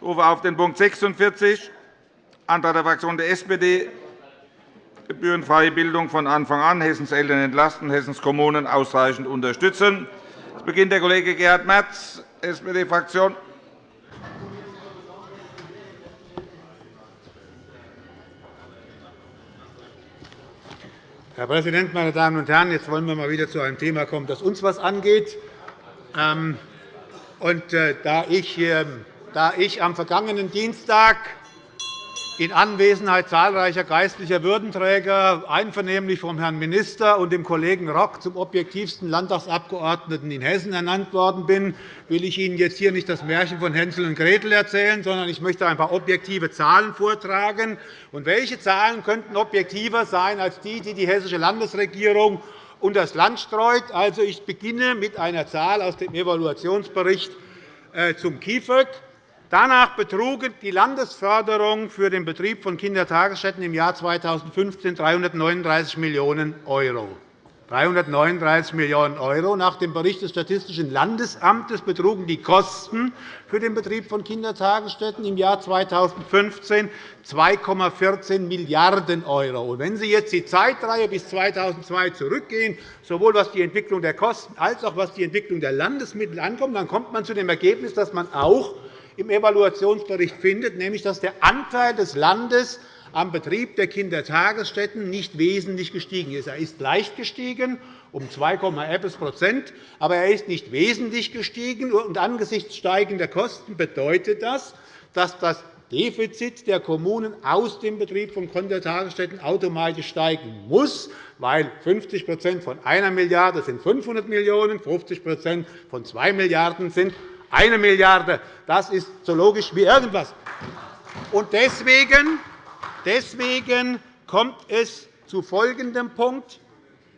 Ich rufe auf den Punkt 46, Antrag der Fraktion der SPD, gebührenfreie Bildung von Anfang an, Hessens Eltern entlasten, Hessens Kommunen ausreichend unterstützen. Es beginnt der Kollege Gerhard Merz, SPD-Fraktion. Herr Präsident, meine Damen und Herren! Jetzt wollen wir mal wieder zu einem Thema kommen, das uns etwas angeht. Ähm, und, äh, da, ich, ähm, da ich am vergangenen Dienstag in Anwesenheit zahlreicher geistlicher Würdenträger einvernehmlich vom Herrn Minister und dem Kollegen Rock zum objektivsten Landtagsabgeordneten in Hessen ernannt worden bin, will ich Ihnen jetzt hier nicht das Märchen von Hänsel und Gretel erzählen, sondern ich möchte ein paar objektive Zahlen vortragen. Und welche Zahlen könnten objektiver sein als die, die die hessische Landesregierung unter das Land streut? Also, ich beginne mit einer Zahl aus dem Evaluationsbericht äh, zum KIföG. Danach betrugen die Landesförderung für den Betrieb von Kindertagesstätten im Jahr 2015 339 Millionen €. 339 Millionen €. Nach dem Bericht des Statistischen Landesamtes betrugen die Kosten für den Betrieb von Kindertagesstätten im Jahr 2015 2,14 Milliarden €. Wenn Sie jetzt die Zeitreihe bis 2002 zurückgehen, sowohl was die Entwicklung der Kosten als auch was die Entwicklung der Landesmittel ankommt, dann kommt man zu dem Ergebnis, dass man auch im Evaluationsbericht findet, nämlich dass der Anteil des Landes am Betrieb der Kindertagesstätten nicht wesentlich gestiegen ist. Er ist leicht gestiegen, um 2,1% aber er ist nicht wesentlich gestiegen. Und angesichts steigender Kosten bedeutet das, dass das Defizit der Kommunen aus dem Betrieb von Kindertagesstätten automatisch steigen muss, weil 50% von 1 Milliarde sind 500 Millionen €, 50% von 2 Milliarden € sind eine Milliarde. Das ist so logisch wie irgendwas. Und deswegen, deswegen kommt es zu folgendem Punkt.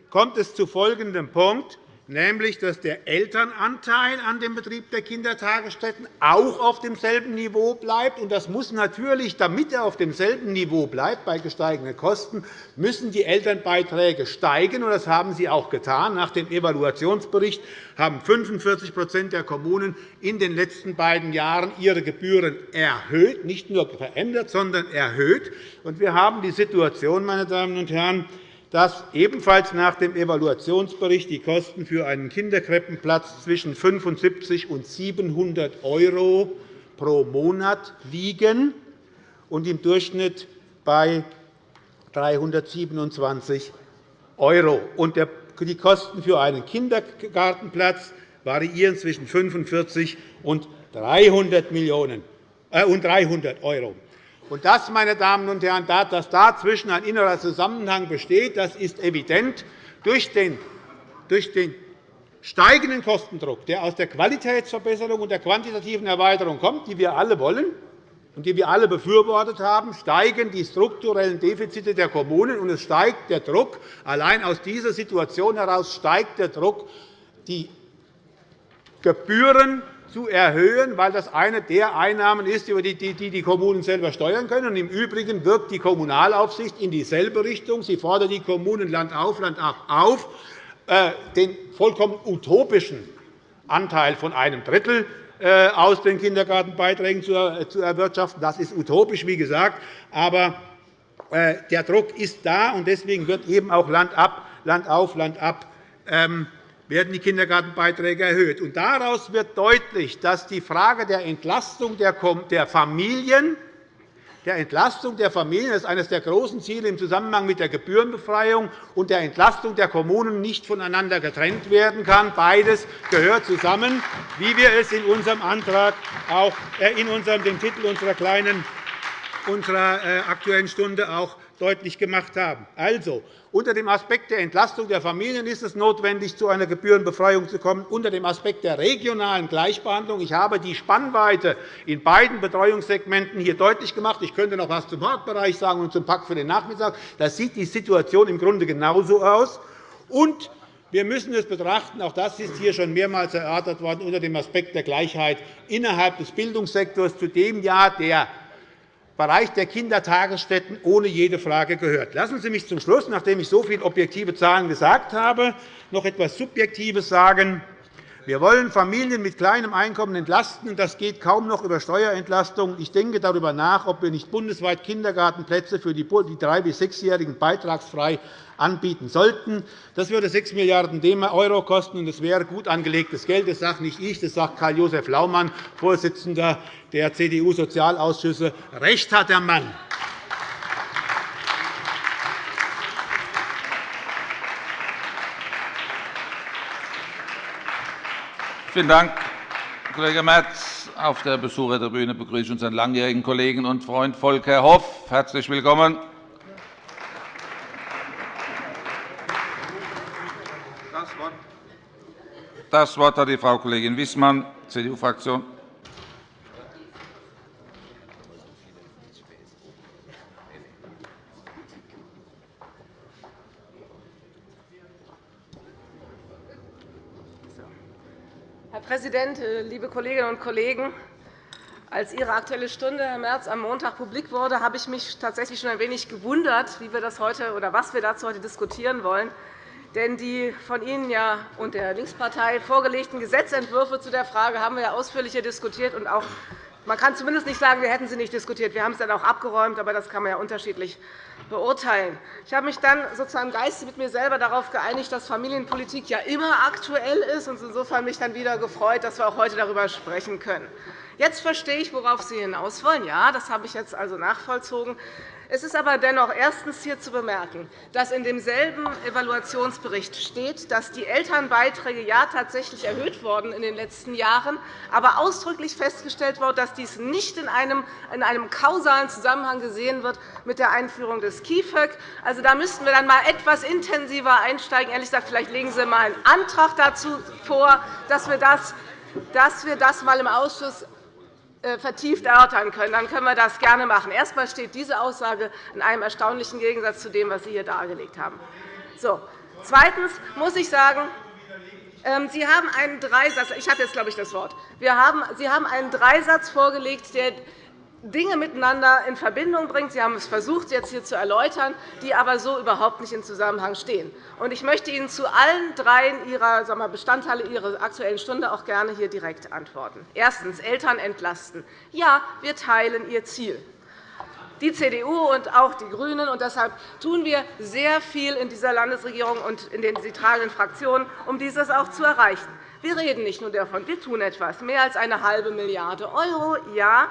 Kommt es zu folgendem Punkt nämlich dass der Elternanteil an dem Betrieb der Kindertagesstätten auch auf demselben Niveau bleibt. Das muss natürlich, damit er auf demselben Niveau bleibt, bei gesteigenden Kosten, müssen die Elternbeiträge steigen. Das haben sie auch getan. Nach dem Evaluationsbericht haben 45% der Kommunen in den letzten beiden Jahren ihre Gebühren erhöht, nicht nur verändert, sondern erhöht. Wir haben die Situation, meine Damen und Herren, dass ebenfalls nach dem Evaluationsbericht die Kosten für einen Kinderkrippenplatz zwischen 75 und 700 € pro Monat liegen und im Durchschnitt bei 327 €. Die Kosten für einen Kindergartenplatz variieren zwischen 45 und 300 €. Und das, meine Damen und Herren, dass dazwischen ein innerer Zusammenhang besteht, das ist evident. Durch den, durch den steigenden Kostendruck, der aus der Qualitätsverbesserung und der quantitativen Erweiterung kommt, die wir alle wollen und die wir alle befürwortet haben, steigen die strukturellen Defizite der Kommunen, und es steigt der Druck. Allein aus dieser Situation heraus steigt der Druck, die Gebühren zu erhöhen, weil das eine der Einnahmen ist, die die Kommunen selber steuern können. Im Übrigen wirkt die Kommunalaufsicht in dieselbe Richtung. Sie fordert die Kommunen Land auf, Land ab auf, äh, den vollkommen utopischen Anteil von einem Drittel äh, aus den Kindergartenbeiträgen zu erwirtschaften. Das ist utopisch, wie gesagt. Aber äh, der Druck ist da, und deswegen wird eben auch Land, ab, Land auf, Land ab ähm, werden die Kindergartenbeiträge erhöht. Und daraus wird deutlich, dass die Frage der Entlastung der Familien der Entlastung der Familien ist eines der großen Ziele im Zusammenhang mit der Gebührenbefreiung und der Entlastung der Kommunen nicht voneinander getrennt werden kann. Beides gehört zusammen, wie wir es in unserem Antrag auch äh, in unserem, dem Titel unserer kleinen unserer äh, Aktuellen Stunde auch deutlich gemacht haben. Also, unter dem Aspekt der Entlastung der Familien ist es notwendig, zu einer Gebührenbefreiung zu kommen. Unter dem Aspekt der regionalen Gleichbehandlung ich habe die Spannweite in beiden Betreuungssegmenten hier deutlich gemacht. Ich könnte noch etwas zum Hortbereich sagen und zum Pakt für den Nachmittag. Da sieht die Situation im Grunde genauso aus. Und wir müssen es betrachten, auch das ist hier schon mehrmals erörtert worden, unter dem Aspekt der Gleichheit innerhalb des Bildungssektors, zu dem ja der Bereich der Kindertagesstätten ohne jede Frage gehört. Lassen Sie mich zum Schluss, nachdem ich so viele objektive Zahlen gesagt habe, noch etwas Subjektives sagen. Wir wollen Familien mit kleinem Einkommen entlasten. Das geht kaum noch über Steuerentlastung. Ich denke darüber nach, ob wir nicht bundesweit Kindergartenplätze für die 3- bis 6-Jährigen beitragsfrei anbieten sollten. Das würde 6 Milliarden € kosten, und das wäre gut angelegtes Geld. Das sage nicht ich, das sagt Karl-Josef Laumann, Vorsitzender der CDU-Sozialausschüsse. Recht hat der Mann. Vielen Dank, Kollege Merz. Auf der Besuchertribüne begrüße ich unseren langjährigen Kollegen und Freund Volker Hoff. Herzlich willkommen. Das Wort hat die Frau Kollegin Wissmann, CDU-Fraktion. Präsident, äh, liebe Kolleginnen und Kollegen! Als Ihre Aktuelle Stunde, Herr Merz, am Montag publik wurde, habe ich mich tatsächlich schon ein wenig gewundert, wie wir das heute oder was wir dazu heute diskutieren wollen. Denn die von Ihnen ja und der Linkspartei vorgelegten Gesetzentwürfe zu der Frage haben wir ja ausführlich diskutiert und auch man kann zumindest nicht sagen, wir hätten sie nicht diskutiert. Wir haben es dann auch abgeräumt, aber das kann man ja unterschiedlich beurteilen. Ich habe mich dann sozusagen im Geiste mit mir selber darauf geeinigt, dass Familienpolitik ja immer aktuell ist und insofern mich dann wieder gefreut, dass wir auch heute darüber sprechen können. Jetzt verstehe ich, worauf Sie hinaus wollen. Ja, das habe ich jetzt also nachvollzogen. Es ist aber dennoch erstens hier zu bemerken, dass in demselben Evaluationsbericht steht, dass die Elternbeiträge ja tatsächlich erhöht wurden in den letzten Jahren, aber ausdrücklich festgestellt wurde, dass dies nicht in einem, in einem kausalen Zusammenhang gesehen wird mit der Einführung des KIföG. Also, da müssten wir dann einmal etwas intensiver einsteigen. Ehrlich gesagt, vielleicht legen Sie einmal einen Antrag dazu vor, dass wir das dass wir das mal im Ausschuss vertieft erörtern können, dann können wir das gerne machen. Erst einmal steht diese Aussage in einem erstaunlichen Gegensatz zu dem, was Sie hier dargelegt haben. So. Zweitens muss ich sagen, ähm, Sie haben einen Dreisatz. Ich habe jetzt, glaube ich, das Wort. Sie haben einen Dreisatz vorgelegt, der Dinge miteinander in Verbindung bringt. Sie haben es versucht, jetzt hier zu erläutern, die aber so überhaupt nicht in Zusammenhang stehen. Ich möchte Ihnen zu allen drei Ihrer Bestandteile Ihrer Aktuellen Stunde auch gerne hier direkt antworten. Erstens. Eltern entlasten. Ja, wir teilen Ihr Ziel die CDU und auch die GRÜNEN. Und deshalb tun wir sehr viel in dieser Landesregierung und in den sie tragenden Fraktionen, um dieses auch zu erreichen. Wir reden nicht nur davon, wir tun etwas. Mehr als eine halbe Milliarde €, ja,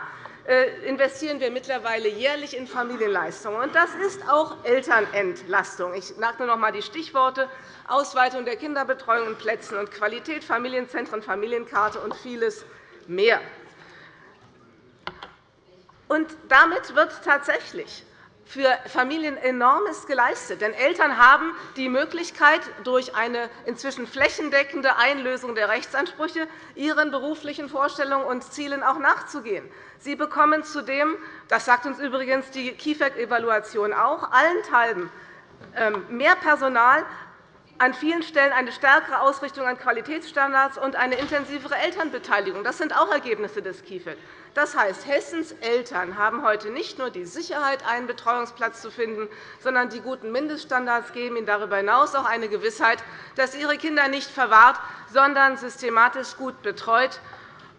investieren wir mittlerweile jährlich in Familienleistungen. Das ist auch Elternentlastung. Ich sage nur noch einmal die Stichworte Ausweitung der Kinderbetreuung und Plätzen und Qualität, Familienzentren, Familienkarte und vieles mehr. Und damit wird tatsächlich für Familien enormes geleistet. Denn Eltern haben die Möglichkeit, durch eine inzwischen flächendeckende Einlösung der Rechtsansprüche ihren beruflichen Vorstellungen und Zielen auch nachzugehen. Sie bekommen zudem, das sagt uns übrigens die KIfEG-Evaluation auch, allenthalben ähm, mehr Personal, an vielen Stellen eine stärkere Ausrichtung an Qualitätsstandards und eine intensivere Elternbeteiligung. Das sind auch Ergebnisse des KIfEG. Das heißt, Hessens Eltern haben heute nicht nur die Sicherheit, einen Betreuungsplatz zu finden, sondern die guten Mindeststandards geben ihnen darüber hinaus auch eine Gewissheit, dass ihre Kinder nicht verwahrt, sondern systematisch gut betreut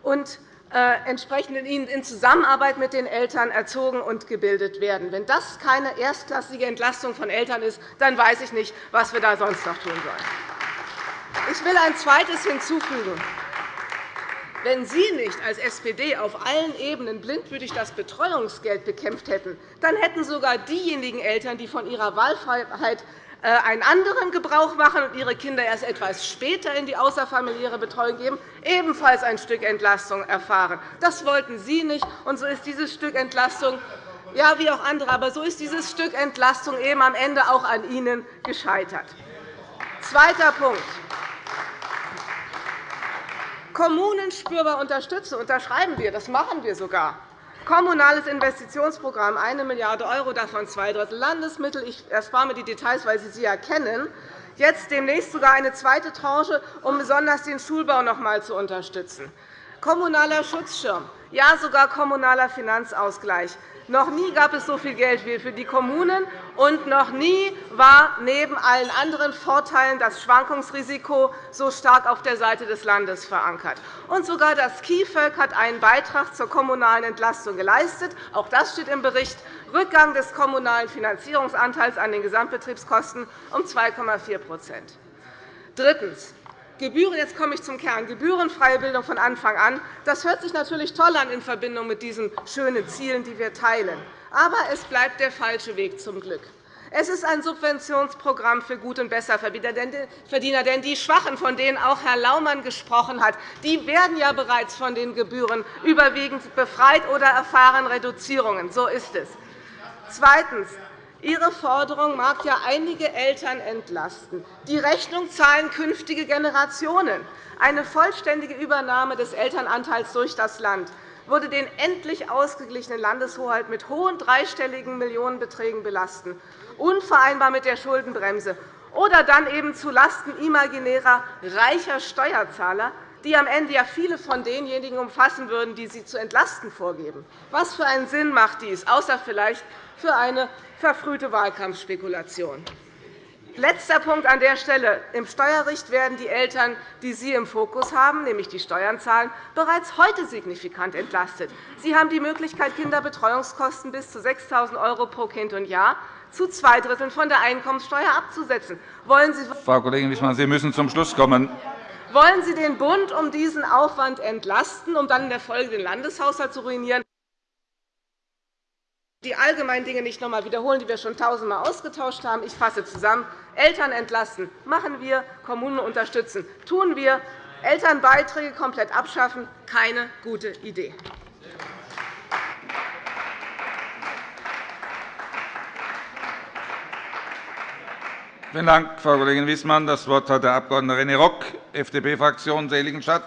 und entsprechend in Zusammenarbeit mit den Eltern erzogen und gebildet werden. Wenn das keine erstklassige Entlastung von Eltern ist, dann weiß ich nicht, was wir da sonst noch tun sollen. Ich will ein Zweites hinzufügen. Wenn Sie nicht als SPD auf allen Ebenen blindwütig das Betreuungsgeld bekämpft hätten, dann hätten sogar diejenigen Eltern, die von ihrer Wahlfreiheit äh, einen anderen Gebrauch machen und ihre Kinder erst etwas später in die außerfamiliäre Betreuung geben, ebenfalls ein Stück Entlastung erfahren. Das wollten Sie nicht, und so ist dieses Stück Entlastung ja, wie auch andere, aber so ist dieses Stück Entlastung eben am Ende auch an Ihnen gescheitert. Zweiter Punkt. Kommunen spürbar unterstützen, unterschreiben wir. Das machen wir sogar. Kommunales Investitionsprogramm, 1 Milliarde €, davon zwei Drittel Landesmittel. Ich erspare mir die Details, weil Sie sie ja kennen. Jetzt demnächst sogar eine zweite Tranche, um besonders den Schulbau noch einmal zu unterstützen. kommunaler Schutzschirm, ja sogar kommunaler Finanzausgleich. Noch nie gab es so viel Geld wie für die Kommunen, und noch nie war neben allen anderen Vorteilen das Schwankungsrisiko so stark auf der Seite des Landes verankert. Und sogar das KIföG hat einen Beitrag zur kommunalen Entlastung geleistet. Auch das steht im Bericht. Rückgang des kommunalen Finanzierungsanteils an den Gesamtbetriebskosten um 2,4% Drittens. Gebühren, jetzt komme ich zum Kern. Gebührenfreie Bildung von Anfang an. Das hört sich natürlich toll an in Verbindung mit diesen schönen Zielen, die wir teilen. Aber es bleibt der falsche Weg zum Glück. Es ist ein Subventionsprogramm für Gut- und Besserverdiener. Denn die Schwachen, von denen auch Herr Laumann gesprochen hat, die werden ja bereits von den Gebühren überwiegend befreit oder erfahren Reduzierungen. So ist es. Zweitens. Ihre Forderung mag ja einige Eltern entlasten. Die Rechnung zahlen künftige Generationen. Eine vollständige Übernahme des Elternanteils durch das Land würde den endlich ausgeglichenen Landeshaushalt mit hohen dreistelligen Millionenbeträgen belasten, unvereinbar mit der Schuldenbremse, oder dann eben zulasten imaginärer reicher Steuerzahler, die am Ende ja viele von denjenigen umfassen würden, die sie zu entlasten vorgeben. Was für einen Sinn macht dies, außer vielleicht für eine verfrühte Wahlkampfspekulation? Letzter Punkt an der Stelle. Im Steuerrecht werden die Eltern, die Sie im Fokus haben, nämlich die Steuern zahlen, bereits heute signifikant entlastet. Sie haben die Möglichkeit, Kinderbetreuungskosten bis zu 6.000 € pro Kind und Jahr zu zwei Dritteln von der Einkommenssteuer abzusetzen. Wollen Sie Frau Kollegin Wissmann, Sie müssen zum Schluss kommen. Wollen Sie den Bund um diesen Aufwand entlasten, um dann in der Folge den Landeshaushalt zu ruinieren? die allgemeinen Dinge nicht noch einmal wiederholen, die wir schon tausendmal ausgetauscht haben. Ich fasse zusammen. Eltern entlasten machen wir, Kommunen unterstützen tun wir, Elternbeiträge komplett abschaffen keine gute Idee. Vielen Dank, Frau Kollegin Wissmann. Das Wort hat der Abg. René Rock, FDP-Fraktion, Seligenstadt.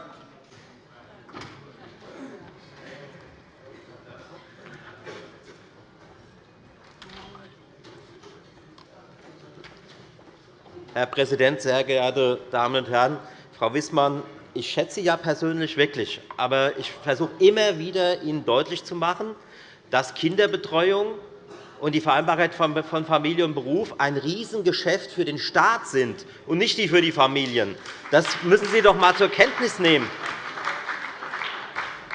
Herr Präsident, sehr geehrte Damen und Herren! Frau Wissmann, ich schätze Sie ja persönlich wirklich, aber ich versuche immer wieder, Ihnen deutlich zu machen, dass Kinderbetreuung und die Vereinbarkeit von Familie und Beruf ein Riesengeschäft für den Staat sind und nicht die für die Familien. Das müssen Sie doch einmal zur Kenntnis nehmen.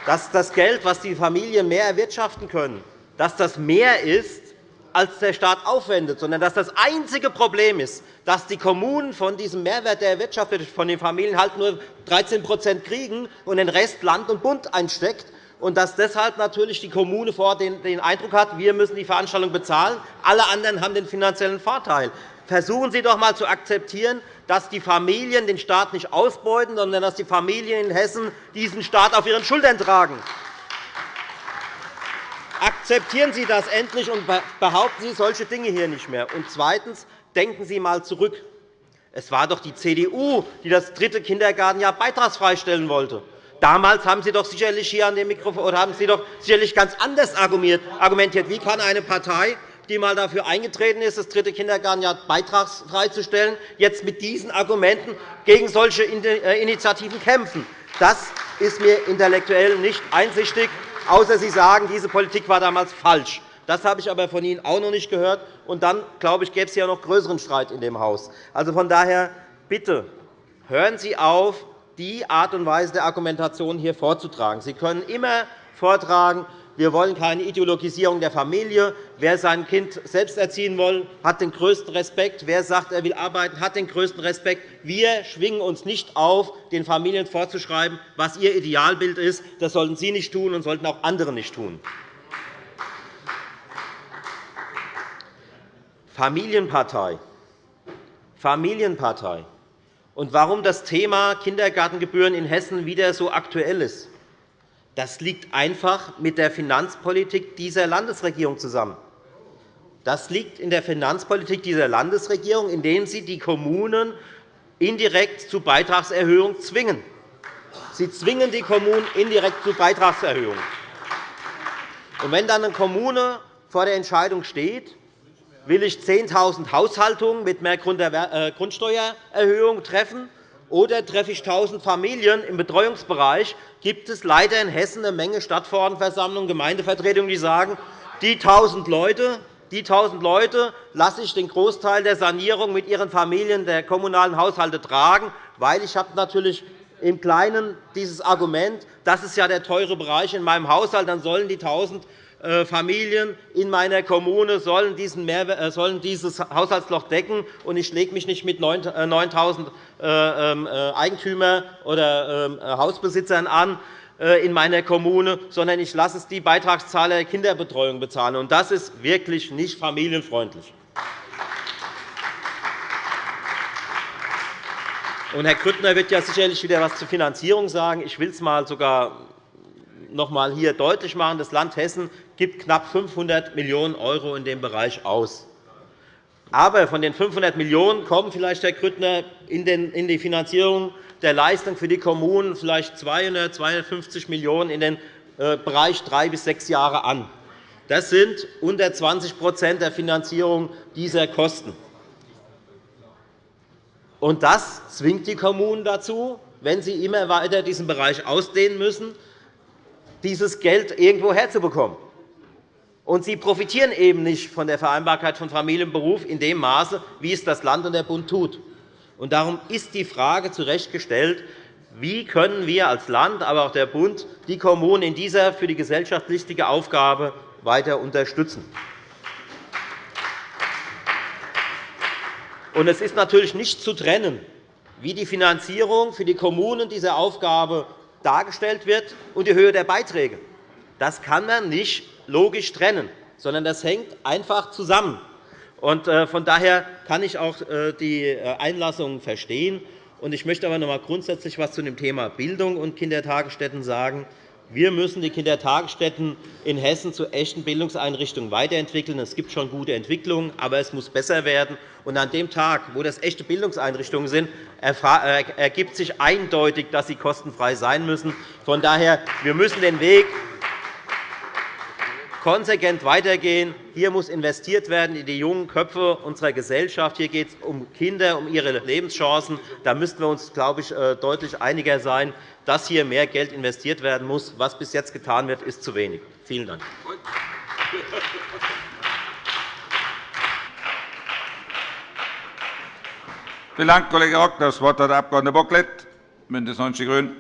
Dass das Geld, das die Familien mehr erwirtschaften können, dass das mehr ist, als der Staat aufwendet, sondern dass das einzige Problem ist, dass die Kommunen von diesem Mehrwert, der erwirtschaftet von den Familien, halt nur 13% kriegen und den Rest Land und Bund einsteckt und dass deshalb natürlich die Kommune vor den Eindruck hat, wir müssen die Veranstaltung bezahlen, alle anderen haben den finanziellen Vorteil. Versuchen Sie doch einmal zu akzeptieren, dass die Familien den Staat nicht ausbeuten, sondern dass die Familien in Hessen diesen Staat auf ihren Schultern tragen. Akzeptieren Sie das endlich und behaupten Sie solche Dinge hier nicht mehr. Und zweitens. Denken Sie einmal zurück. Es war doch die CDU, die das dritte Kindergartenjahr beitragsfrei stellen wollte. Damals haben Sie doch sicherlich hier an dem Mikrofon oder haben Sie doch sicherlich ganz anders argumentiert. Wie kann eine Partei, die einmal dafür eingetreten ist, das dritte Kindergartenjahr beitragsfrei zu stellen, jetzt mit diesen Argumenten gegen solche äh, Initiativen kämpfen? Das ist mir intellektuell nicht einsichtig, außer Sie sagen, diese Politik war damals falsch. Das habe ich aber von Ihnen auch noch nicht gehört. Und dann, glaube ich, gäbe es ja noch größeren Streit in dem Haus. Also von daher, bitte, hören Sie auf, die Art und Weise der Argumentation hier vorzutragen. Sie können immer vortragen, wir wollen keine Ideologisierung der Familie. Wer sein Kind selbst erziehen will, hat den größten Respekt. Wer sagt, er will arbeiten, hat den größten Respekt. Wir schwingen uns nicht auf, den Familien vorzuschreiben, was ihr Idealbild ist. Das sollten Sie nicht tun und sollten auch andere nicht tun. Familienpartei. Familienpartei und warum das Thema Kindergartengebühren in Hessen wieder so aktuell ist. Das liegt einfach mit der Finanzpolitik dieser Landesregierung zusammen. Das liegt in der Finanzpolitik dieser Landesregierung, indem sie die Kommunen indirekt zu Beitragserhöhungen zwingen. Sie zwingen die Kommunen indirekt zu Beitragserhöhungen. Und wenn dann eine Kommune vor der Entscheidung steht, will ich 10.000 Haushaltungen mit mehr äh, Grundsteuererhöhung treffen oder treffe ich 1.000 Familien im Betreuungsbereich, gibt es leider in Hessen eine Menge Stadtverordnetenversammlungen, Gemeindevertretungen, die sagen, die 1.000 Leute, die 1.000 Leute lasse ich den Großteil der Sanierung mit ihren Familien der kommunalen Haushalte tragen, weil ich habe natürlich im Kleinen dieses Argument, das ist ja der teure Bereich in meinem Haushalt, dann sollen die 1.000 äh, Familien in meiner Kommune sollen, äh, sollen dieses Haushaltsloch decken, und ich lege mich nicht mit 9.000 äh, ähm, Eigentümern oder ähm, Hausbesitzern an in meiner Kommune, sondern ich lasse es die Beitragszahler der Kinderbetreuung bezahlen. Das ist wirklich nicht familienfreundlich. Herr Grüttner wird ja sicherlich wieder etwas zur Finanzierung sagen. Ich will es mal sogar noch einmal hier deutlich machen. Das Land Hessen gibt knapp 500 Millionen € in dem Bereich aus. Aber von den 500 Millionen € kommen vielleicht, Herr Grüttner, in die Finanzierung der Leistung für die Kommunen vielleicht 200, 250 Millionen € in den äh, Bereich drei bis sechs Jahre an. Das sind unter 20% der Finanzierung dieser Kosten. Und das zwingt die Kommunen dazu, wenn sie immer weiter diesen Bereich ausdehnen müssen, dieses Geld irgendwo herzubekommen. Und sie profitieren eben nicht von der Vereinbarkeit von Familie und Beruf in dem Maße, wie es das Land und der Bund tut. Und darum ist die Frage zu Recht gestellt, wie können wir als Land, aber auch der Bund die Kommunen in dieser für die Gesellschaft wichtigen Aufgabe weiter unterstützen. Und es ist natürlich nicht zu trennen, wie die Finanzierung für die Kommunen dieser Aufgabe dargestellt wird und die Höhe der Beiträge. Das kann man nicht logisch trennen, sondern das hängt einfach zusammen. Äh, von daher kann ich auch äh, die äh, Einlassungen verstehen. Ich möchte aber noch einmal grundsätzlich etwas zu dem Thema Bildung und Kindertagesstätten sagen. Wir müssen die Kindertagesstätten in Hessen zu echten Bildungseinrichtungen weiterentwickeln. Es gibt schon gute Entwicklungen, aber es muss besser werden. Und an dem Tag, wo das echte Bildungseinrichtungen sind, ergibt sich eindeutig, dass sie kostenfrei sein müssen. Von daher wir müssen den Weg konsequent weitergehen. Hier muss investiert werden in die jungen Köpfe unserer Gesellschaft. Hier geht es um Kinder, um ihre Lebenschancen. Da müssten wir uns, glaube ich, äh, deutlich einiger sein, dass hier mehr Geld investiert werden muss. Was bis jetzt getan wird, ist zu wenig. Vielen Dank. Vielen Dank, Kollege Rock. Das Wort hat der Abg. Bocklet, BÜNDNIS 90 die GRÜNEN.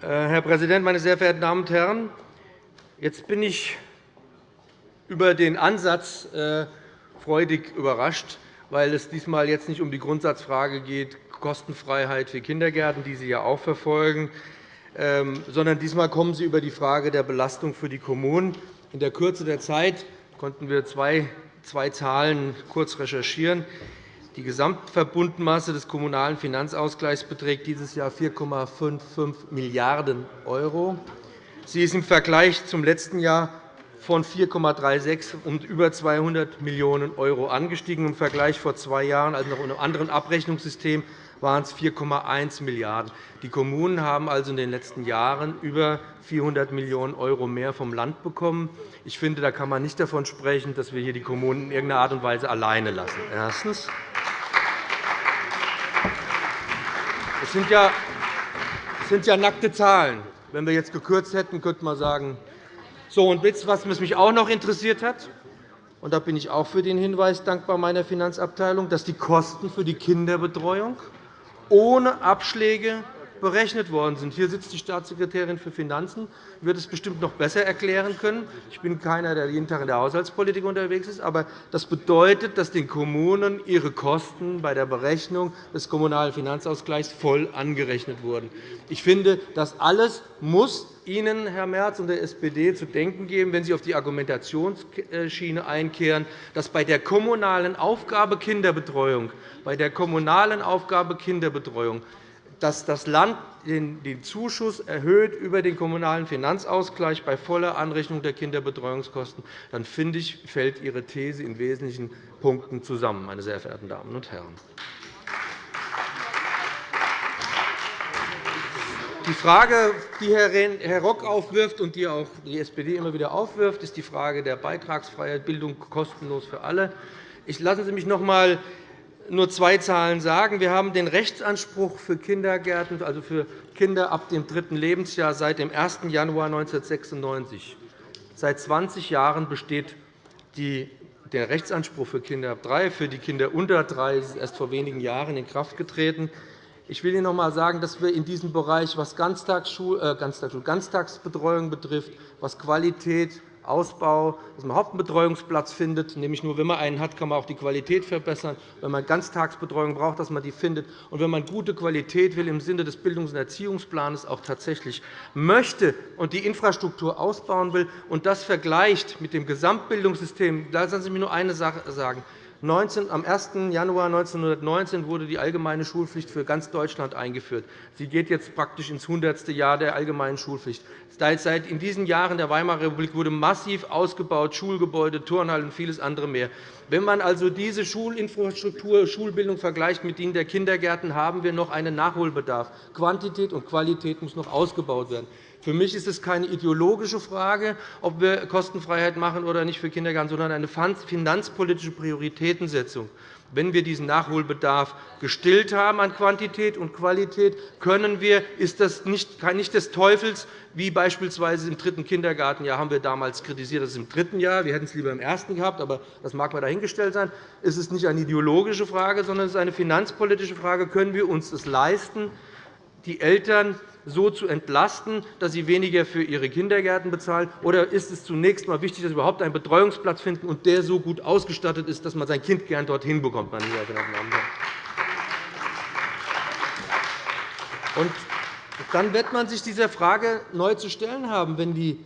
Herr Präsident, meine sehr verehrten Damen und Herren! Jetzt bin ich über den Ansatz äh, freudig überrascht, weil es diesmal jetzt nicht um die Grundsatzfrage geht, Kostenfreiheit für Kindergärten, die Sie ja auch verfolgen, ähm, sondern diesmal kommen Sie über die Frage der Belastung für die Kommunen. In der Kürze der Zeit konnten wir zwei, zwei Zahlen kurz recherchieren. Die Gesamtverbundmasse des Kommunalen Finanzausgleichs beträgt dieses Jahr 4,55 Milliarden €. Sie ist im Vergleich zum letzten Jahr von 4,36 um über 200 Millionen € angestiegen. Im Vergleich vor zwei Jahren, also noch in einem anderen Abrechnungssystem, waren es 4,1 Milliarden €. Die Kommunen haben also in den letzten Jahren über 400 Millionen € mehr vom Land bekommen. Ich finde, da kann man nicht davon sprechen, dass wir hier die Kommunen in irgendeiner Art und Weise alleine lassen. Erstens. Es sind ja nackte Zahlen. Wenn wir jetzt gekürzt hätten, könnte man sagen, so, und jetzt, was mich auch noch interessiert hat, und da bin ich auch für den Hinweis dankbar meiner Finanzabteilung, dass die Kosten für die Kinderbetreuung ohne Abschläge berechnet worden sind. Hier sitzt die Staatssekretärin für Finanzen, wird es bestimmt noch besser erklären können. Ich bin keiner, der jeden Tag in der Haushaltspolitik unterwegs ist. Aber das bedeutet, dass den Kommunen ihre Kosten bei der Berechnung des Kommunalen Finanzausgleichs voll angerechnet wurden. Ich finde, das alles muss Ihnen, Herr Merz, und der SPD zu denken geben, wenn Sie auf die Argumentationsschiene einkehren, dass bei der kommunalen Aufgabe Kinderbetreuung, bei der kommunalen Aufgabe Kinderbetreuung dass das Land den Zuschuss erhöht über den Kommunalen Finanzausgleich bei voller Anrechnung der Kinderbetreuungskosten, dann finde ich, fällt Ihre These in wesentlichen Punkten zusammen, meine sehr verehrten Damen und Herren. Die Frage, die Herr Rock aufwirft und die auch die SPD immer wieder aufwirft, ist die Frage der Beitragsfreiheit, Bildung kostenlos für alle. Lassen Sie mich noch einmal nur zwei Zahlen sagen. Wir haben den Rechtsanspruch für Kindergärten, also für Kinder ab dem dritten Lebensjahr, seit dem 1. Januar 1996. Seit 20 Jahren besteht der Rechtsanspruch für Kinder ab drei. Für die Kinder unter drei ist erst vor wenigen Jahren in Kraft getreten. Ich will Ihnen noch einmal sagen, dass wir in diesem Bereich, was äh, Ganztagsbetreuung betrifft, was Qualität Ausbau, dass man Hauptbetreuungsplatz findet. Nämlich nur, wenn man einen hat, kann man auch die Qualität verbessern. Wenn man Ganztagsbetreuung braucht, dass man die findet. Und wenn man gute Qualität will, im Sinne des Bildungs- und Erziehungsplans auch tatsächlich möchte und die Infrastruktur ausbauen will und das vergleicht mit dem Gesamtbildungssystem, da lassen Sie mich nur eine Sache sagen. Am 1. Januar 1919 wurde die allgemeine Schulpflicht für ganz Deutschland eingeführt. Sie geht jetzt praktisch ins 100. Jahr der allgemeinen Schulpflicht. Seit in diesen Jahren der Weimarer Republik wurde massiv ausgebaut, Schulgebäude, Turnhallen und vieles andere mehr. Wenn man also diese Schulinfrastruktur, Schulbildung vergleicht mit denen der Kindergärten, haben wir noch einen Nachholbedarf. Quantität und Qualität muss noch ausgebaut werden. Für mich ist es keine ideologische Frage, ob wir Kostenfreiheit machen oder nicht für Kindergarten, sondern eine finanzpolitische Prioritätensetzung. Wenn wir diesen Nachholbedarf gestillt haben an Quantität und Qualität, können wir, ist das nicht, nicht des Teufels, wie beispielsweise im dritten Kindergartenjahr haben wir damals kritisiert, dass es im dritten Jahr, wir hätten es lieber im ersten gehabt, aber das mag mal dahingestellt sein, es ist nicht eine ideologische Frage, sondern es ist eine finanzpolitische Frage. Können wir uns es leisten, die Eltern so zu entlasten, dass sie weniger für ihre Kindergärten bezahlen? Oder ist es zunächst einmal wichtig, dass sie überhaupt einen Betreuungsplatz finden und der so gut ausgestattet ist, dass man sein Kind gern dorthin bekommt? Meine Damen und dann wird man sich dieser Frage neu zu stellen haben, wenn die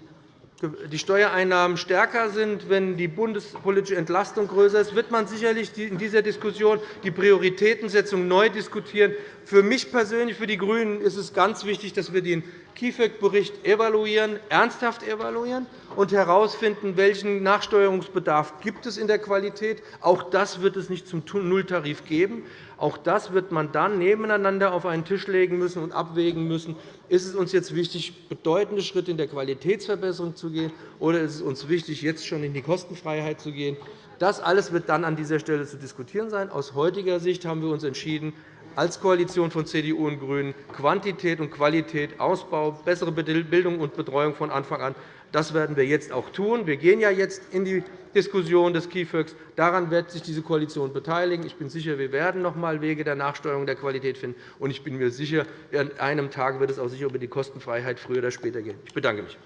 die Steuereinnahmen stärker sind, wenn die bundespolitische Entlastung größer ist, wird man sicherlich in dieser Diskussion die Prioritätensetzung neu diskutieren. Für mich persönlich, für die GRÜNEN, ist es ganz wichtig, dass wir den KIföG-Bericht evaluieren, ernsthaft evaluieren und herausfinden, welchen Nachsteuerungsbedarf gibt es in der Qualität. Auch das wird es nicht zum Nulltarif geben. Auch das wird man dann nebeneinander auf einen Tisch legen müssen und abwägen müssen. Ist es uns jetzt wichtig, bedeutende Schritte in der Qualitätsverbesserung zu gehen, oder ist es uns wichtig, jetzt schon in die Kostenfreiheit zu gehen? Das alles wird dann an dieser Stelle zu diskutieren sein. Aus heutiger Sicht haben wir uns entschieden, als Koalition von CDU und GRÜNEN Quantität und Qualität, Ausbau, bessere Bildung und Betreuung von Anfang an das werden wir jetzt auch tun. Wir gehen ja jetzt in die Diskussion des KIföG. Daran wird sich diese Koalition beteiligen. Ich bin sicher, wir werden noch einmal Wege der Nachsteuerung der Qualität finden. Und ich bin mir sicher, an einem Tag wird es auch sicher über die Kostenfreiheit früher oder später gehen. Ich bedanke mich.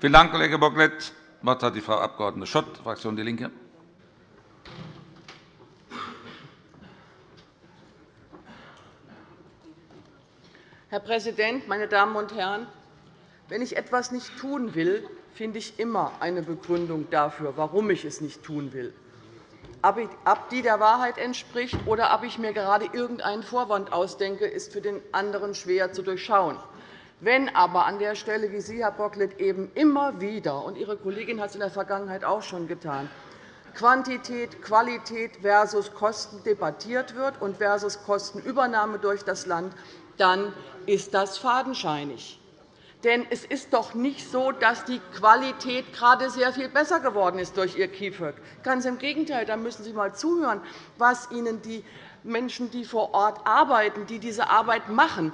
Vielen Dank, Kollege Bocklet. Das Wort hat die Frau Abg. Schott, Fraktion DIE LINKE. Herr Präsident, meine Damen und Herren! Wenn ich etwas nicht tun will, finde ich immer eine Begründung dafür, warum ich es nicht tun will. Ob die der Wahrheit entspricht oder ob ich mir gerade irgendeinen Vorwand ausdenke, ist für den anderen schwer zu durchschauen. Wenn aber an der Stelle, wie Sie, Herr Bocklet, eben immer wieder, und Ihre Kollegin hat es in der Vergangenheit auch schon getan, Quantität, Qualität versus Kosten debattiert wird und versus Kostenübernahme durch das Land, dann ist das fadenscheinig. Denn es ist doch nicht so, dass die Qualität gerade sehr viel besser geworden ist durch Ihr KIföG. Ganz im Gegenteil, da müssen Sie einmal zuhören, was Ihnen die Menschen, die vor Ort arbeiten, die diese Arbeit machen,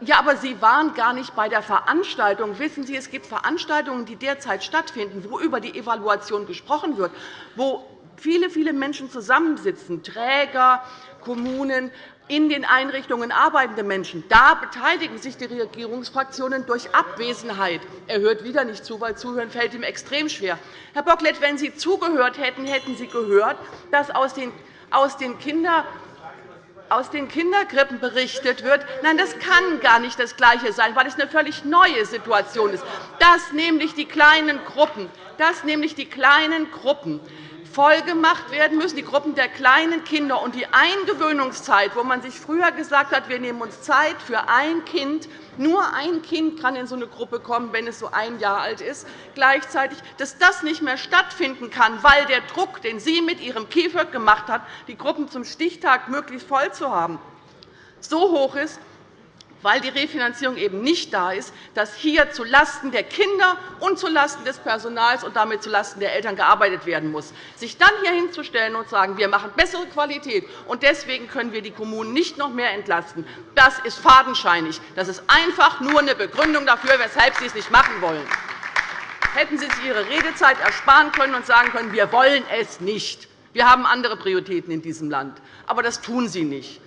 ja, aber Sie waren gar nicht bei der Veranstaltung. Wissen Sie, es gibt Veranstaltungen, die derzeit stattfinden, wo über die Evaluation gesprochen wird, wo viele, viele Menschen zusammensitzen, Träger, Kommunen, in den Einrichtungen arbeitende Menschen. Da beteiligen sich die Regierungsfraktionen durch Abwesenheit. Er hört wieder nicht zu, weil Zuhören fällt ihm extrem schwer. Herr Bocklet, wenn Sie zugehört hätten, hätten Sie gehört, dass aus den, aus den Kinder aus den Kinderkrippen berichtet wird. Nein, das kann gar nicht das Gleiche sein, weil es eine völlig neue Situation ist, dass nämlich die kleinen Gruppen, dass nämlich die kleinen Gruppen vollgemacht werden müssen, die Gruppen der kleinen Kinder und die Eingewöhnungszeit, wo man sich früher gesagt hat, wir nehmen uns Zeit für ein Kind, nur ein Kind kann in so eine Gruppe kommen, wenn es so ein Jahr alt ist, gleichzeitig, dass das nicht mehr stattfinden kann, weil der Druck, den Sie mit Ihrem KIföG gemacht haben, die Gruppen zum Stichtag möglichst voll zu haben, so hoch ist, weil die Refinanzierung eben nicht da ist, dass hier zulasten der Kinder und zulasten des Personals und damit zulasten der Eltern gearbeitet werden muss. Sich dann hier hinzustellen und zu sagen, wir machen bessere Qualität und deswegen können wir die Kommunen nicht noch mehr entlasten, das ist fadenscheinig. Das ist einfach nur eine Begründung dafür, weshalb Sie es nicht machen wollen. Hätten Sie sich Ihre Redezeit ersparen können und sagen können, wir wollen es nicht. Wir haben andere Prioritäten in diesem Land. Aber das tun Sie nicht.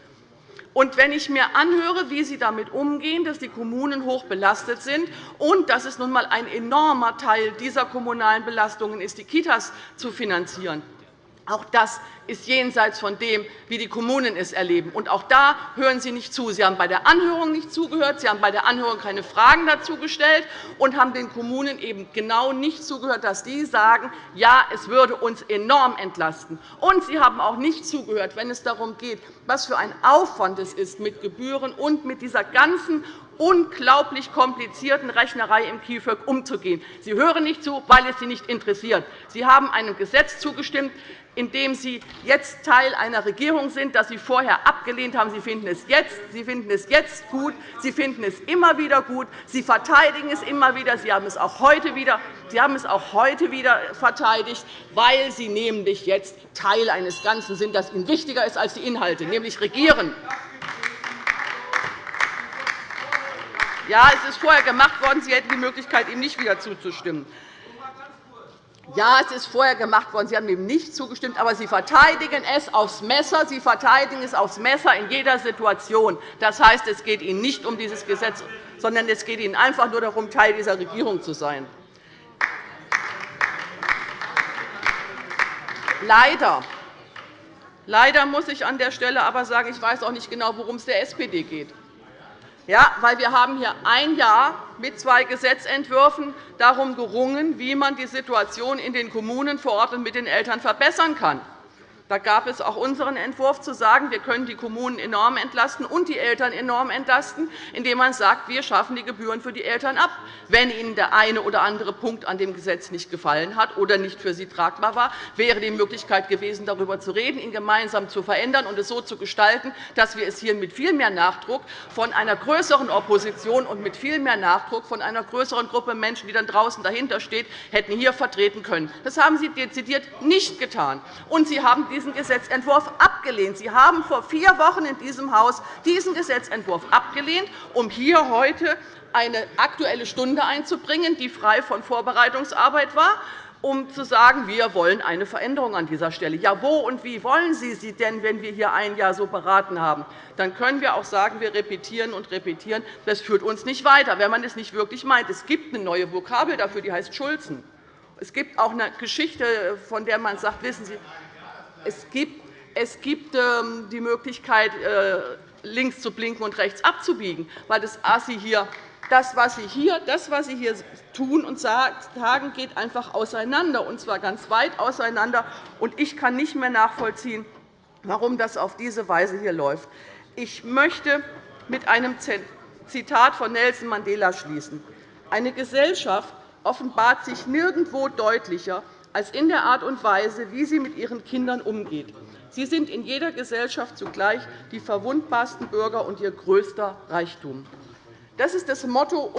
Und wenn ich mir anhöre, wie Sie damit umgehen, dass die Kommunen hoch belastet sind und dass es nun einmal ein enormer Teil dieser kommunalen Belastungen ist, die Kitas zu finanzieren, auch das ist jenseits von dem, wie die Kommunen es erleben. Und auch da hören Sie nicht zu. Sie haben bei der Anhörung nicht zugehört. Sie haben bei der Anhörung keine Fragen dazu gestellt und haben den Kommunen eben genau nicht zugehört, dass die sagen, ja, es würde uns enorm entlasten. Und Sie haben auch nicht zugehört, wenn es darum geht, was für ein Aufwand es ist mit Gebühren und mit dieser ganzen unglaublich komplizierten Rechnerei im KIföG umzugehen. Sie hören nicht zu, weil es Sie nicht interessiert. Sie haben einem Gesetz zugestimmt, in dem Sie jetzt Teil einer Regierung sind, das Sie vorher abgelehnt haben. Sie finden es jetzt, Sie finden es jetzt gut. Sie finden es immer wieder gut. Sie verteidigen es immer wieder. Sie haben es auch heute wieder, Sie haben es auch heute wieder verteidigt, weil Sie nämlich jetzt Teil eines Ganzen sind, das Ihnen wichtiger ist als die Inhalte, nämlich regieren. Ja, es ist vorher gemacht worden. Sie hätten die Möglichkeit, ihm nicht wieder zuzustimmen. Ja, es ist vorher gemacht worden. Sie haben dem nicht zugestimmt, aber Sie verteidigen es aufs Messer. Sie verteidigen es aufs Messer in jeder Situation. Das heißt, es geht Ihnen nicht um dieses Gesetz, sondern es geht Ihnen einfach nur darum, Teil dieser Regierung zu sein. Leider Leider muss ich an der Stelle aber sagen, ich weiß auch nicht genau, worum es der SPD geht. Ja, weil wir haben hier ein Jahr mit zwei Gesetzentwürfen darum gerungen, wie man die Situation in den Kommunen vor Ort und mit den Eltern verbessern kann. Da gab es auch unseren Entwurf, zu sagen, wir können die Kommunen enorm entlasten und die Eltern enorm entlasten, indem man sagt, wir schaffen die Gebühren für die Eltern ab. Wenn Ihnen der eine oder andere Punkt an dem Gesetz nicht gefallen hat oder nicht für Sie tragbar war, wäre die Möglichkeit gewesen, darüber zu reden, ihn gemeinsam zu verändern und es so zu gestalten, dass wir es hier mit viel mehr Nachdruck von einer größeren Opposition und mit viel mehr Nachdruck von einer größeren Gruppe Menschen, die dann draußen dahinter steht, hätten hier vertreten können. Das haben Sie dezidiert nicht getan. Und Sie haben diesen Gesetzentwurf abgelehnt. Sie haben vor vier Wochen in diesem Haus diesen Gesetzentwurf abgelehnt, um hier heute eine Aktuelle Stunde einzubringen, die frei von Vorbereitungsarbeit war, um zu sagen, wir wollen eine Veränderung an dieser Stelle. Ja, wo und wie wollen Sie sie denn, wenn wir hier ein Jahr so beraten haben? Dann können wir auch sagen, wir repetieren und repetieren. Das führt uns nicht weiter, wenn man es nicht wirklich meint. Es gibt eine neue Vokabel dafür, die heißt Schulzen. Es gibt auch eine Geschichte, von der man sagt, wissen Sie, es gibt, es gibt ähm, die Möglichkeit, äh, links zu blinken und rechts abzubiegen, weil das ASI hier das, was Sie hier, das, was Sie hier tun und sagen, geht einfach auseinander, und zwar ganz weit auseinander. Ich kann nicht mehr nachvollziehen, warum das auf diese Weise hier läuft. Ich möchte mit einem Zitat von Nelson Mandela schließen. Eine Gesellschaft offenbart sich nirgendwo deutlicher als in der Art und Weise, wie sie mit ihren Kindern umgeht. Sie sind in jeder Gesellschaft zugleich die verwundbarsten Bürger und ihr größter Reichtum. Das ist das Motto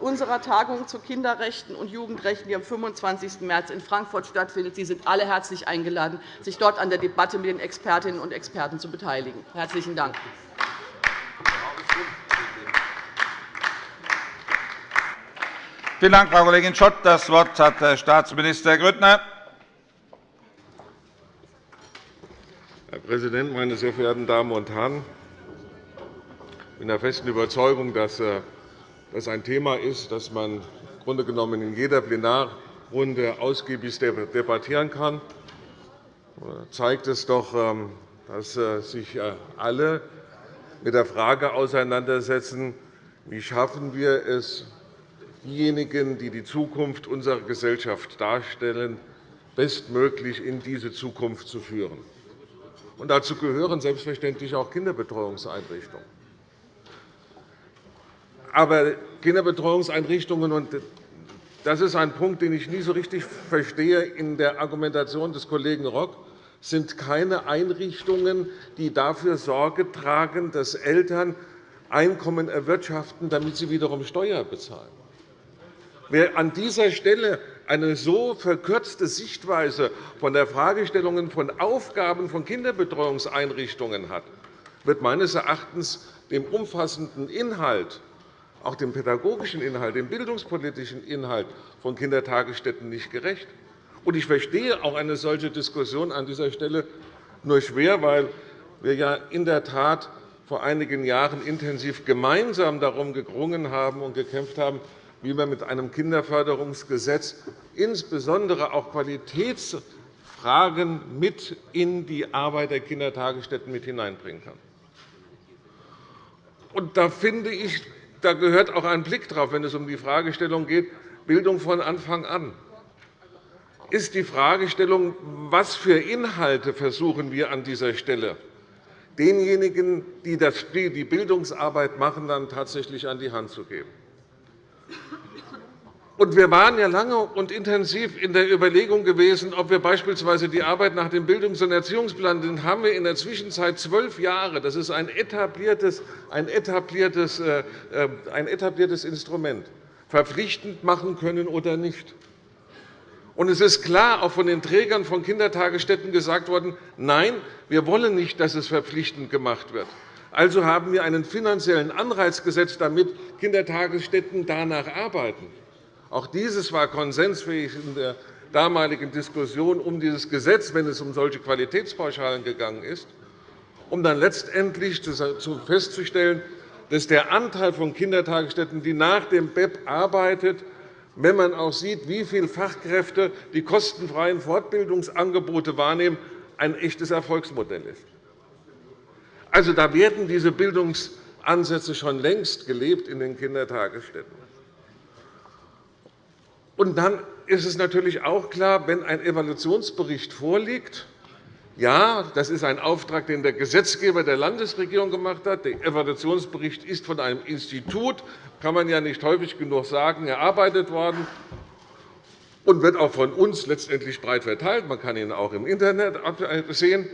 unserer Tagung zu Kinderrechten und Jugendrechten, die am 25. März in Frankfurt stattfindet. Sie sind alle herzlich eingeladen, sich dort an der Debatte mit den Expertinnen und Experten zu beteiligen. – Herzlichen Dank. Vielen Dank, Frau Kollegin Schott. Das Wort hat Herr Staatsminister Grüttner. Herr Präsident, meine sehr verehrten Damen und Herren! Ich bin der festen Überzeugung, dass äh, das ein Thema ist, das man im Grunde genommen in jeder Plenarrunde ausgiebig debattieren kann. Das zeigt es doch, ähm, dass äh, sich äh, alle mit der Frage auseinandersetzen, wie schaffen wir es, diejenigen, die die Zukunft unserer Gesellschaft darstellen, bestmöglich in diese Zukunft zu führen. Und dazu gehören selbstverständlich auch Kinderbetreuungseinrichtungen. Aber Kinderbetreuungseinrichtungen, und das ist ein Punkt, den ich nie so richtig verstehe in der Argumentation des Kollegen Rock, sind keine Einrichtungen, die dafür Sorge tragen, dass Eltern Einkommen erwirtschaften, damit sie wiederum Steuer bezahlen. Wer an dieser Stelle eine so verkürzte Sichtweise von der Fragestellung von Aufgaben von Kinderbetreuungseinrichtungen hat, wird meines Erachtens dem umfassenden Inhalt, auch dem pädagogischen Inhalt, dem bildungspolitischen Inhalt von Kindertagesstätten nicht gerecht. Ich verstehe auch eine solche Diskussion an dieser Stelle nur schwer, weil wir ja in der Tat vor einigen Jahren intensiv gemeinsam darum gerungen haben und gekämpft haben, wie man mit einem Kinderförderungsgesetz insbesondere auch Qualitätsfragen mit in die Arbeit der Kindertagesstätten mit hineinbringen kann. Und da finde ich, da gehört auch ein Blick drauf, wenn es um die Fragestellung geht, Bildung von Anfang an ist die Fragestellung, was für Inhalte versuchen wir an dieser Stelle denjenigen, die die Bildungsarbeit machen, dann tatsächlich an die Hand zu geben. Wir waren ja lange und intensiv in der Überlegung gewesen, ob wir beispielsweise die Arbeit nach dem Bildungs- und Erziehungsplan, den haben wir in der Zwischenzeit zwölf Jahre. Das ist ein etabliertes, ein etabliertes, äh, äh, ein etabliertes Instrument verpflichtend machen können oder nicht. Und es ist klar auch von den Trägern von Kindertagesstätten gesagt worden, nein, wir wollen nicht, dass es verpflichtend gemacht wird. Also haben wir einen finanziellen Anreiz gesetzt, damit Kindertagesstätten danach arbeiten. Auch dieses war konsensfähig in der damaligen Diskussion um dieses Gesetz, wenn es um solche Qualitätspauschalen gegangen ist, um dann letztendlich festzustellen, dass der Anteil von Kindertagesstätten, die nach dem BEP arbeitet, wenn man auch sieht, wie viele Fachkräfte die kostenfreien Fortbildungsangebote wahrnehmen, ein echtes Erfolgsmodell ist. Also, da werden diese Bildungsansätze schon längst gelebt in den Kindertagesstätten. Und dann ist es natürlich auch klar, wenn ein Evaluationsbericht vorliegt, ja, das ist ein Auftrag, den der Gesetzgeber der Landesregierung gemacht hat. Der Evaluationsbericht ist von einem Institut, kann man ja nicht häufig genug sagen, erarbeitet worden und wird auch von uns letztendlich breit verteilt. Man kann ihn auch im Internet sehen.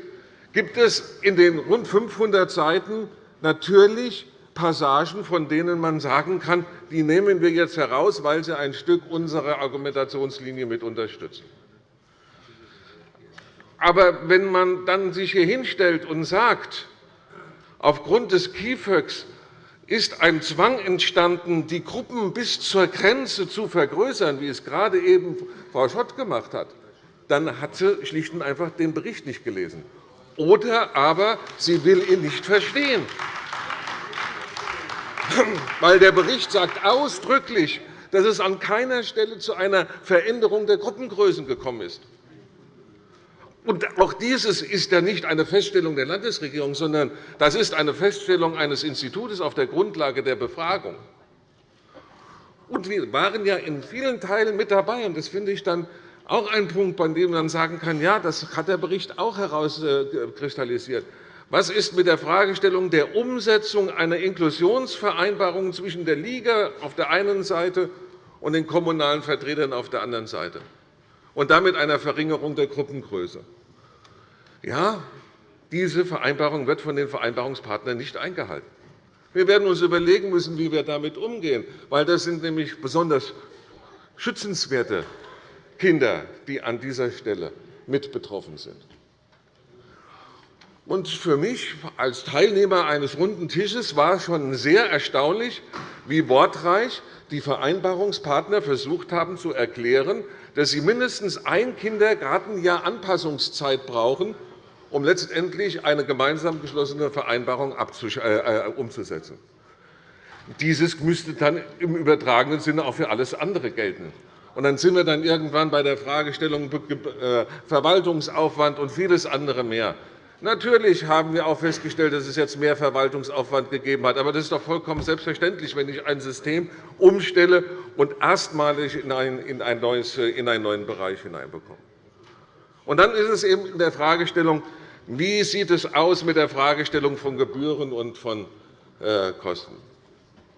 Gibt es in den rund 500 Seiten natürlich Passagen, von denen man sagen kann, die nehmen wir jetzt heraus, weil sie ein Stück unserer Argumentationslinie mit unterstützen. Aber wenn man dann sich hier hinstellt und sagt, aufgrund des KIföX ist ein Zwang entstanden, die Gruppen bis zur Grenze zu vergrößern, wie es gerade eben Frau Schott gemacht hat, dann hat sie schlicht und einfach den Bericht nicht gelesen. Oder aber sie will ihn nicht verstehen. Weil der Bericht sagt ausdrücklich, dass es an keiner Stelle zu einer Veränderung der Gruppengrößen gekommen ist. Und auch dieses ist ja nicht eine Feststellung der Landesregierung, sondern das ist eine Feststellung eines Instituts auf der Grundlage der Befragung. Und wir waren ja in vielen Teilen mit dabei. Und das finde ich dann auch ein Punkt, bei dem man sagen kann, ja, das hat der Bericht auch herauskristallisiert. Was ist mit der Fragestellung der Umsetzung einer Inklusionsvereinbarung zwischen der Liga auf der einen Seite und den kommunalen Vertretern auf der anderen Seite und damit einer Verringerung der Gruppengröße? Ja, diese Vereinbarung wird von den Vereinbarungspartnern nicht eingehalten. Wir werden uns überlegen müssen, wie wir damit umgehen, weil das sind nämlich besonders schützenswerte Kinder, die an dieser Stelle mit betroffen sind. Und für mich als Teilnehmer eines runden Tisches war schon sehr erstaunlich, wie wortreich die Vereinbarungspartner versucht haben zu erklären, dass sie mindestens ein Kindergartenjahr Anpassungszeit brauchen, um letztendlich eine gemeinsam geschlossene Vereinbarung äh, äh, umzusetzen. Dieses müsste dann im übertragenen Sinne auch für alles andere gelten. Und dann sind wir dann irgendwann bei der Fragestellung äh, Verwaltungsaufwand und vieles andere mehr. Natürlich haben wir auch festgestellt, dass es jetzt mehr Verwaltungsaufwand gegeben hat. Aber das ist doch vollkommen selbstverständlich, wenn ich ein System umstelle und erstmalig in einen neuen Bereich hineinbekomme. Und dann ist es eben in der Fragestellung, wie sieht es aus mit der Fragestellung von Gebühren und von äh, Kosten?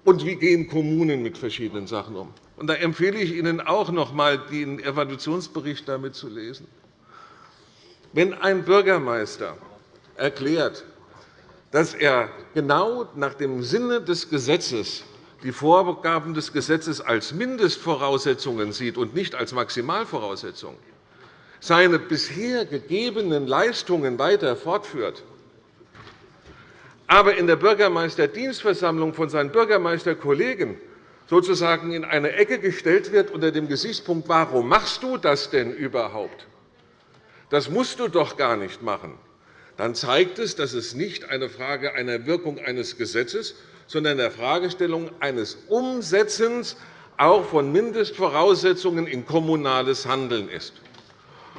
Und wie gehen Kommunen mit verschiedenen Sachen um? Und da empfehle ich Ihnen auch noch einmal, den Evaluationsbericht damit zu lesen. Wenn ein Bürgermeister erklärt, dass er genau nach dem Sinne des Gesetzes die Vorgaben des Gesetzes als Mindestvoraussetzungen sieht und nicht als Maximalvoraussetzungen, seine bisher gegebenen Leistungen weiter fortführt, aber in der Bürgermeisterdienstversammlung von seinen Bürgermeisterkollegen sozusagen in eine Ecke gestellt wird unter dem Gesichtspunkt, warum machst du das denn überhaupt? Das musst du doch gar nicht machen. Dann zeigt es, dass es nicht eine Frage einer Wirkung eines Gesetzes, sondern der Fragestellung eines Umsetzens auch von Mindestvoraussetzungen in kommunales Handeln ist.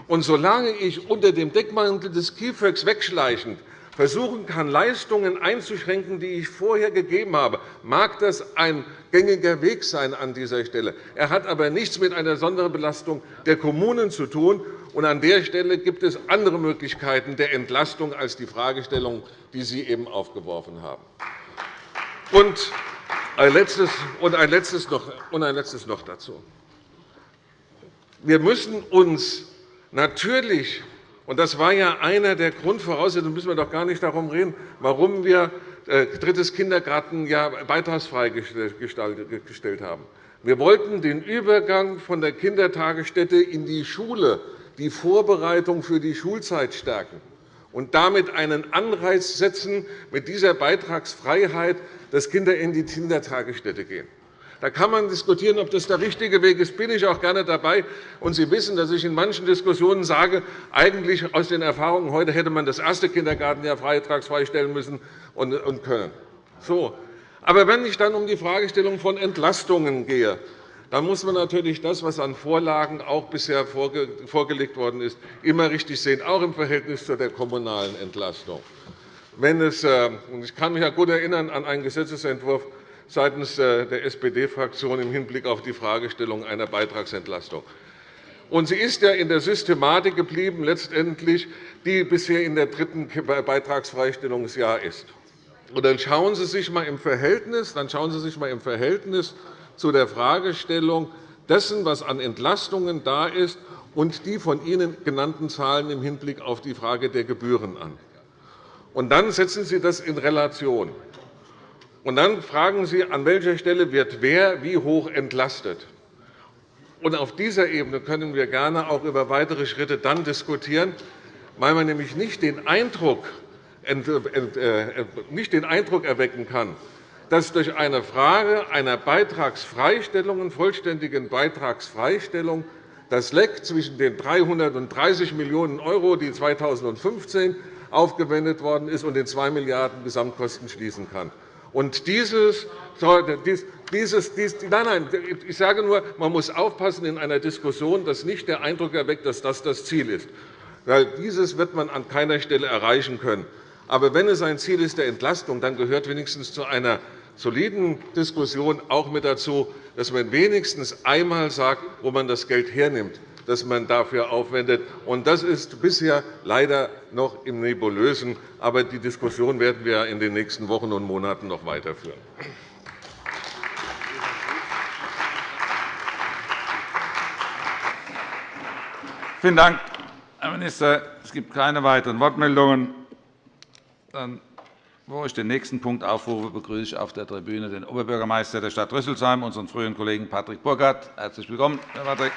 Und solange ich unter dem Deckmantel des KIföG wegschleichend versuchen kann, Leistungen einzuschränken, die ich vorher gegeben habe, mag das ein gängiger Weg sein an dieser Stelle. Er hat aber nichts mit einer Sonderbelastung der Kommunen zu tun. Und an der Stelle gibt es andere Möglichkeiten der Entlastung als die Fragestellung, die Sie eben aufgeworfen haben. Und ein letztes, und ein letztes, noch, und ein letztes noch dazu. Wir müssen uns natürlich und das war ja einer der Grundvoraussetzungen, müssen wir doch gar nicht darum reden, warum wir äh, drittes Kindergartenjahr beitragsfrei gestellt haben. Wir wollten den Übergang von der Kindertagesstätte in die Schule, die Vorbereitung für die Schulzeit stärken und damit einen Anreiz setzen, mit dieser Beitragsfreiheit, dass Kinder in die Kindertagesstätte gehen. Da kann man diskutieren, ob das der richtige Weg ist. bin ich auch gerne dabei. Und Sie wissen, dass ich in manchen Diskussionen sage, eigentlich aus den Erfahrungen heute hätte man das erste Kindergartenjahr beitragsfrei stellen müssen und können. So. Aber wenn ich dann um die Fragestellung von Entlastungen gehe, dann muss man natürlich das, was an Vorlagen auch bisher vorgelegt worden ist, immer richtig sehen, auch im Verhältnis zu der kommunalen Entlastung. Wenn es, äh, ich kann mich gut erinnern an einen Gesetzentwurf seitens äh, der SPD-Fraktion im Hinblick auf die Fragestellung einer Beitragsentlastung. Und sie ist ja in der Systematik geblieben, letztendlich, die bisher in der dritten Beitragsfreistellungsjahr ist. Und dann schauen Sie sich einmal im Verhältnis, dann schauen Sie sich einmal im Verhältnis zu der Fragestellung dessen, was an Entlastungen da ist, und die von Ihnen genannten Zahlen im Hinblick auf die Frage der Gebühren an. Und dann setzen Sie das in Relation. Und dann fragen Sie, an welcher Stelle wird wer wie hoch entlastet. Und auf dieser Ebene können wir gerne auch über weitere Schritte dann diskutieren, weil man nämlich nicht den Eindruck, äh, nicht den Eindruck erwecken kann, dass durch eine Frage einer Beitragsfreistellung, vollständigen Beitragsfreistellung das Leck zwischen den 330 Millionen €, die 2015 aufgewendet worden ist, und den 2 Milliarden € Gesamtkosten schließen kann. Und dieses, dieses, nein, nein, ich sage nur, man muss aufpassen in einer Diskussion, dass nicht der Eindruck erweckt, dass das das Ziel ist. Dieses wird man an keiner Stelle erreichen können. Aber wenn es ein Ziel ist der Entlastung, dann gehört wenigstens zu einer soliden Diskussion auch mit dazu, dass man wenigstens einmal sagt, wo man das Geld hernimmt das man dafür aufwendet. Das ist bisher leider noch im Nebulösen. Aber die Diskussion werden wir in den nächsten Wochen und Monaten noch weiterführen. Vielen Dank, Herr Minister. Es gibt keine weiteren Wortmeldungen. Dann, wo ich den nächsten Punkt aufrufe, begrüße ich auf der Tribüne den Oberbürgermeister der Stadt Rüsselsheim, unseren früheren Kollegen Patrick Burkhardt. Herzlich willkommen, Herr Patrick.